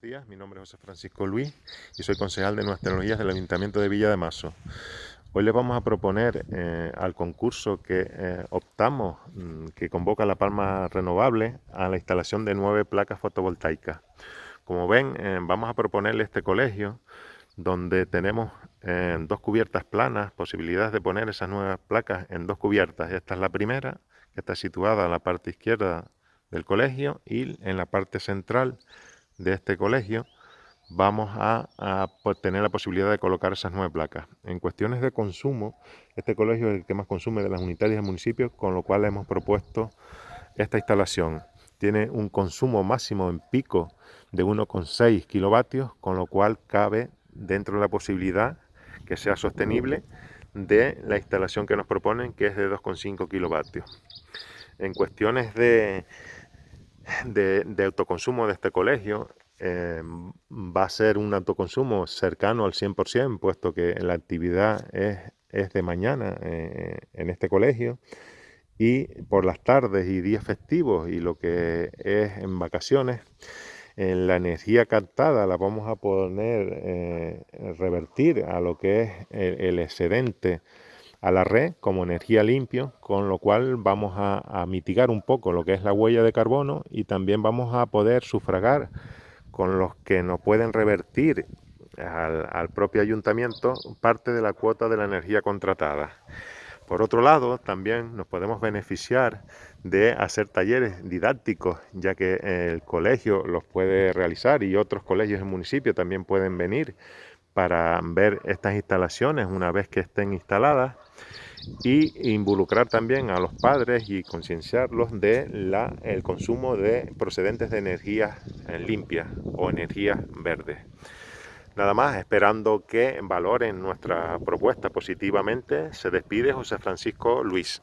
días, mi nombre es José Francisco Luis y soy concejal de Nuevas Tecnologías del Ayuntamiento de Villa de Mazo. Hoy les vamos a proponer eh, al concurso que eh, optamos, mm, que convoca la Palma Renovable, a la instalación de nueve placas fotovoltaicas. Como ven, eh, vamos a proponerle este colegio donde tenemos dos cubiertas planas, posibilidades de poner esas nuevas placas en dos cubiertas. Esta es la primera, que está situada en la parte izquierda del colegio y en la parte central de este colegio vamos a, tener la posibilidad de colocar esas nueve placas. En cuestiones de consumo, este colegio es el que más consume de las unitarias del municipio, con lo cual hemos propuesto esta instalación. Tiene un consumo máximo en pico de 1,6 kilovatios, con lo cual cabe dentro de la posibilidad que sea sostenible de la instalación que nos proponen, que es de 2,5 kilovatios. En cuestiones de, de, autoconsumo de este colegio eh, va a ser un autoconsumo cercano al 100%, puesto que la actividad es, de mañana eh, en este colegio y por las tardes y días festivos y lo que es en vacaciones, en la energía captada la vamos a poner, eh, revertir a lo que es el excedente a la red como energía limpia, con lo cual vamos a, mitigar un poco lo que es la huella de carbono y también vamos a poder sufragar con los que nos pueden revertir al, propio ayuntamiento parte de la cuota de la energía contratada. Por otro lado, también nos podemos beneficiar de hacer talleres didácticos, ya que el colegio los puede realizar y otros colegios en municipio también pueden venir para ver estas instalaciones una vez que estén instaladas y involucrar también a los padres y concienciarlos de la, el consumo de procedentes de energías limpias o energías verdes. Nada más, esperando que valoren nuestra propuesta positivamente, se despide José Francisco Luis.